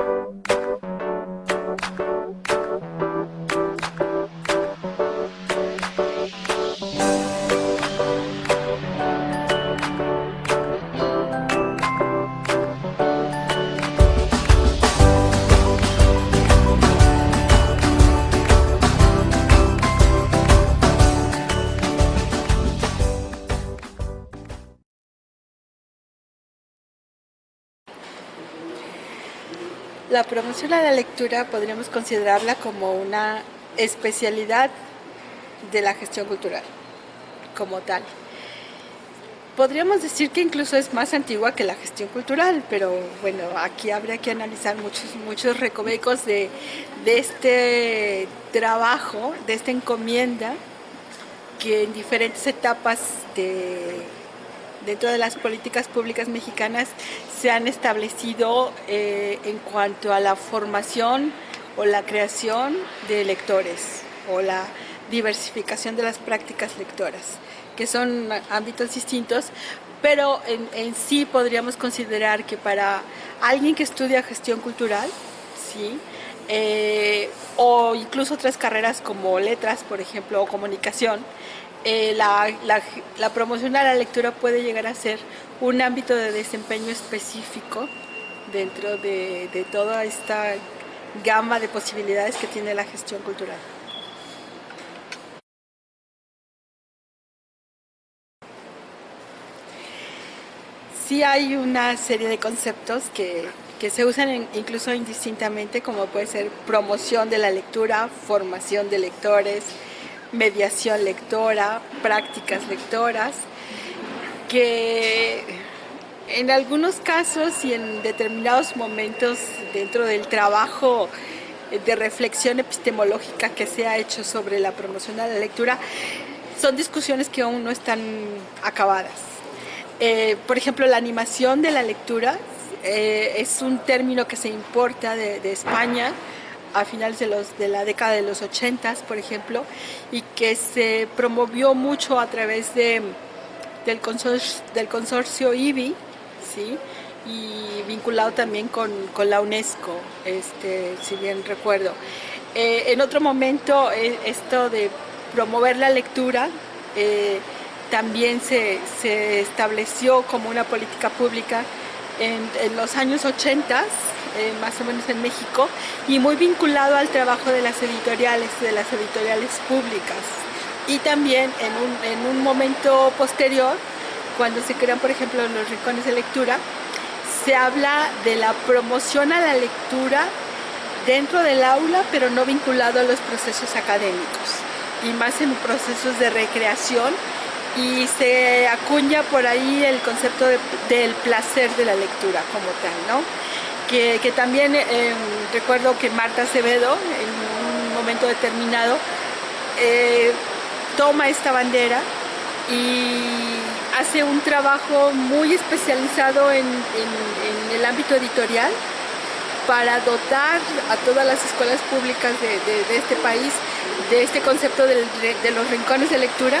you La promoción a la lectura podríamos considerarla como una especialidad de la gestión cultural, como tal. Podríamos decir que incluso es más antigua que la gestión cultural, pero bueno, aquí habría que analizar muchos, muchos recovecos de, de este trabajo, de esta encomienda, que en diferentes etapas de dentro de las políticas públicas mexicanas se han establecido eh, en cuanto a la formación o la creación de lectores o la diversificación de las prácticas lectoras, que son ámbitos distintos, pero en, sí podríamos considerar que para alguien que estudia gestión cultural, ¿sí? Eh, o incluso otras carreras como letras, por ejemplo, o comunicación, eh, la, promoción a la lectura puede llegar a ser un ámbito de desempeño específico dentro de, toda esta gama de posibilidades que tiene la gestión cultural. Sí hay una serie de conceptos que se usan incluso indistintamente, como puede ser promoción de la lectura, formación de lectores, mediación lectora, prácticas lectoras, que en algunos casos y en determinados momentos dentro del trabajo de reflexión epistemológica que se ha hecho sobre la promoción de la lectura, son discusiones que aún no están acabadas. Eh, por ejemplo, la animación de la lectura eh, es un término que se importa de España, a finales de, los, de la década de los 80, por ejemplo, y que se promovió mucho a través de, del, consorcio, del consorcio IBI, ¿sí? y vinculado también con, con la UNESCO, este, si bien recuerdo. Eh, en otro momento, eh, esto de promover la lectura eh, también se, se, estableció como una política pública en, en los años 80 eh, más o menos en México, y muy vinculado al trabajo de las editoriales, de las editoriales públicas. Y también en un, en un momento posterior, cuando se crean, por ejemplo, los rincones de lectura, se habla de la promoción a la lectura dentro del aula, pero no vinculado a los procesos académicos, y más en procesos de recreación, y se acuña por ahí el concepto del placer de la lectura como tal, ¿no? Que, también eh, recuerdo que Marta Acevedo en un momento determinado eh, toma esta bandera y hace un trabajo muy especializado en, el ámbito editorial para dotar a todas las escuelas públicas de, este país de este concepto de los rincones de lectura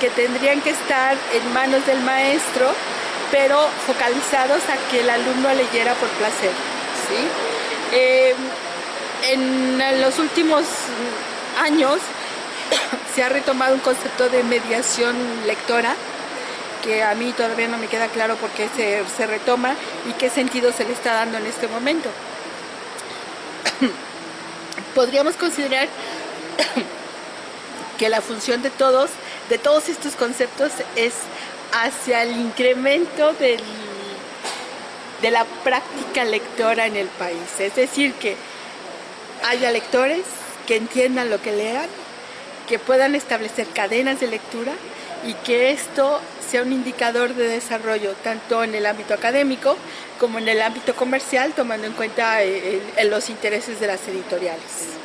que tendrían que estar en manos del maestro pero focalizados a que el alumno leyera por placer. Eh, en los últimos años se ha retomado un concepto de mediación lectora que a mí todavía no me queda claro por qué se, se retoma y qué sentido se le está dando en este momento. Podríamos considerar que la función de todos, de todos estos conceptos es hacia el incremento de la práctica lectora en el país. Es decir, que haya lectores que entiendan lo que lean, que puedan establecer cadenas de lectura y que esto sea un indicador de desarrollo tanto en el ámbito académico como en el ámbito comercial, tomando en cuenta eh, los intereses de las editoriales.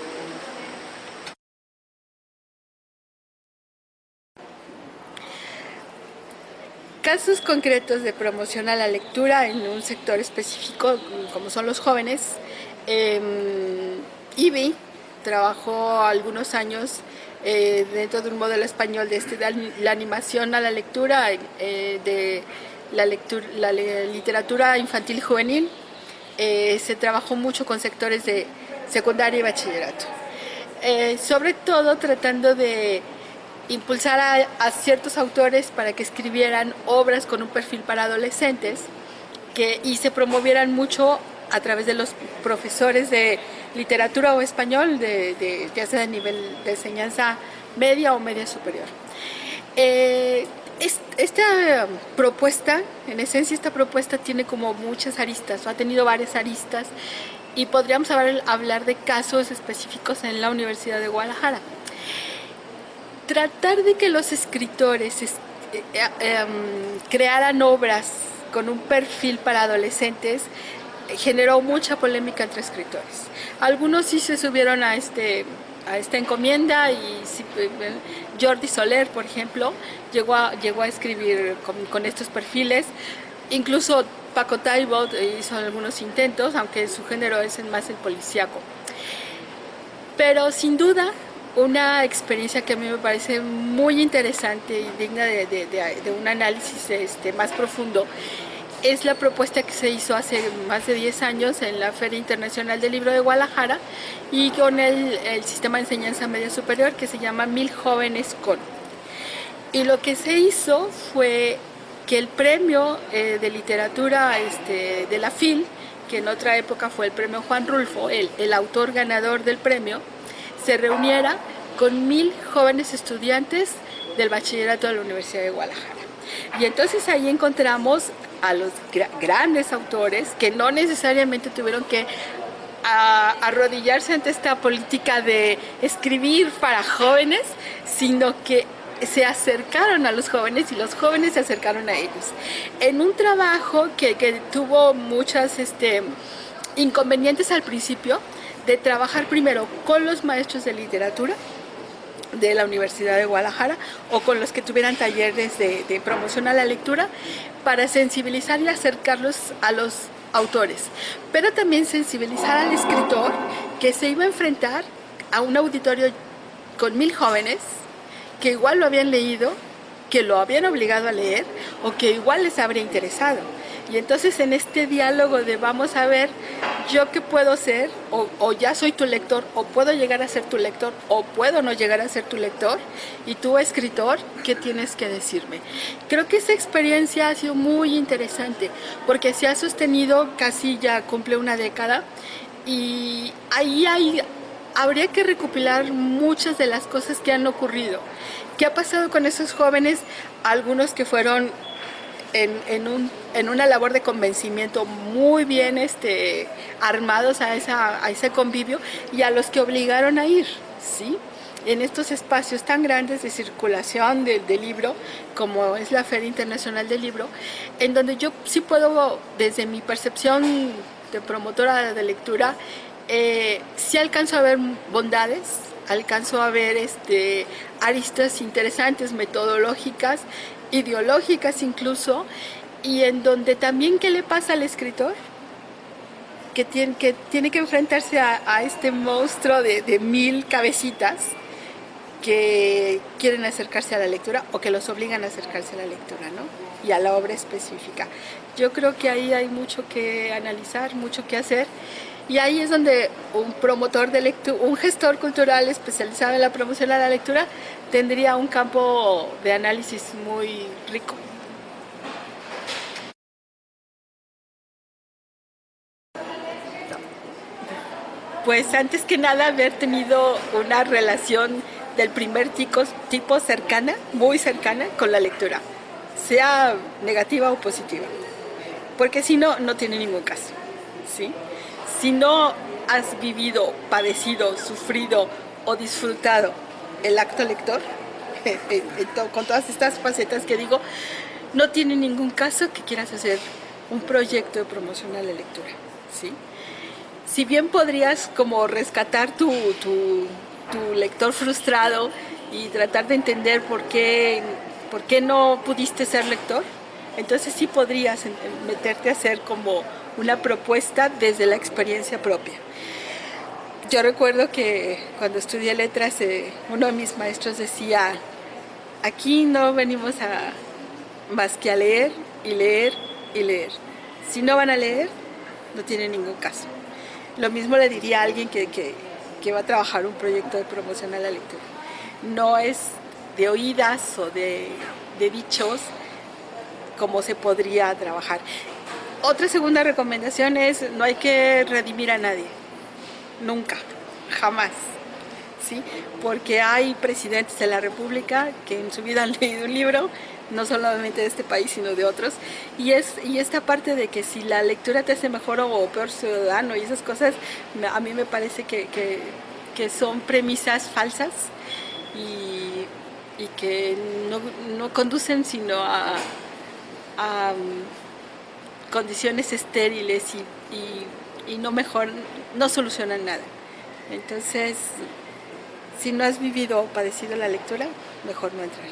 Casos concretos de promoción a la lectura en un sector específico, como son los jóvenes, eh, IBI trabajó algunos años eh, dentro de un modelo español de, este, la animación a la lectura, eh, de la, lectura, la literatura infantil y juvenil, eh, se trabajó mucho con sectores de secundaria y bachillerato. Eh, sobre todo tratando de impulsar a, ciertos autores para que escribieran obras con un perfil para adolescentes que, y se promovieran mucho a través de los profesores de literatura o español, de, ya sea de nivel de enseñanza media o media superior. Eh, esta propuesta, en esencia esta propuesta tiene como muchas aristas, o ha tenido varias aristas y podríamos hablar de casos específicos en la Universidad de Guadalajara. Tratar de que los escritores eh, eh, em, crearan obras con un perfil para adolescentes generó mucha polémica entre escritores. Algunos sí se subieron a este esta encomienda y eh, Jordi Soler, por ejemplo, llegó a, llegó a escribir con, estos perfiles. Incluso Paco Taibot hizo algunos intentos, aunque su género es más el policíaco. Pero sin duda, una experiencia que a mí me parece muy interesante y digna de, un análisis este, más profundo es la propuesta que se hizo hace más de 10 años en la Feria Internacional del Libro de Guadalajara y con el, sistema de enseñanza media superior que se llama Mil Jóvenes Con. Y lo que se hizo fue que el premio eh, de literatura este, de la FIL, que en otra época fue el premio Juan Rulfo, el, el autor ganador del premio, se reuniera con mil jóvenes estudiantes del bachillerato de la Universidad de Guadalajara. Y entonces ahí encontramos a los grandes autores que no necesariamente tuvieron que arrodillarse ante esta política de escribir para jóvenes, sino que se acercaron a los jóvenes y los jóvenes se acercaron a ellos. En un trabajo que, tuvo muchas este, inconvenientes al principio, de trabajar primero con los maestros de literatura, de la Universidad de Guadalajara o con los que tuvieran talleres de, promoción a la lectura para sensibilizar y acercarlos a los autores, pero también sensibilizar al escritor que se iba a enfrentar a un auditorio con mil jóvenes que igual lo habían leído, que lo habían obligado a leer o que igual les habría interesado. Y entonces en este diálogo de vamos a ver yo qué puedo ser, o, ya soy tu lector, o puedo llegar a ser tu lector, o puedo no llegar a ser tu lector, y tú escritor, ¿qué tienes que decirme? Creo que esa experiencia ha sido muy interesante, porque se ha sostenido casi ya cumple una década, y ahí hay, habría que recopilar muchas de las cosas que han ocurrido. ¿Qué ha pasado con esos jóvenes? Algunos que fueron en, un, en, una labor de convencimiento muy bien este, armados a, esa, a ese convivio y a los que obligaron a ir, ¿sí? en estos espacios tan grandes de circulación del libro, como es la Feria Internacional del Libro, en donde yo sí puedo, desde mi percepción de promotora de lectura, eh, sí alcanzo a ver bondades, alcanzo a ver este, aristas interesantes, metodológicas, ideológicas incluso, y en donde también qué le pasa al escritor, que tiene que, enfrentarse a, este monstruo de, mil cabecitas que quieren acercarse a la lectura o que los obligan a acercarse a la lectura, ¿no? Y a la obra específica. Yo creo que ahí hay mucho que analizar, mucho que hacer y ahí es donde un promotor de lectura, un gestor cultural especializado en la promoción de la lectura tendría un campo de análisis muy rico. Pues antes que nada haber tenido una relación del primer tipo, tipo cercana, muy cercana con la lectura, sea negativa o positiva, porque si no, no tiene ningún caso, ¿sí? Si no has vivido, padecido, sufrido o disfrutado el acto lector, con todas estas facetas que digo, no tiene ningún caso que quieras hacer un proyecto de promoción a la lectura. ¿sí? Si bien podrías como rescatar tu, lector frustrado y tratar de entender por qué, por qué no pudiste ser lector, entonces sí podrías meterte a hacer como una propuesta desde la experiencia propia. Yo recuerdo que cuando estudié letras, eh, uno de mis maestros decía, aquí no venimos a más que a leer y leer y leer. Si no van a leer, no tiene ningún caso. Lo mismo le diría a alguien que, que, va a trabajar un proyecto de promoción a la lectura. No es de oídas o de, de dichos como se podría trabajar. Otra segunda recomendación es no hay que redimir a nadie, nunca, jamás. ¿Sí? Porque hay presidentes de la República que en su vida han leído un libro, no solamente de este país, sino de otros, y, es, y esta parte de que si la lectura te hace mejor o peor ciudadano y esas cosas, a mí me parece que, que, que son premisas falsas y, y que no, no, conducen sino a, a um, condiciones estériles y, y, y no mejor, no solucionan nada. Entonces, si no has vivido o padecido la lectura, mejor no entrar.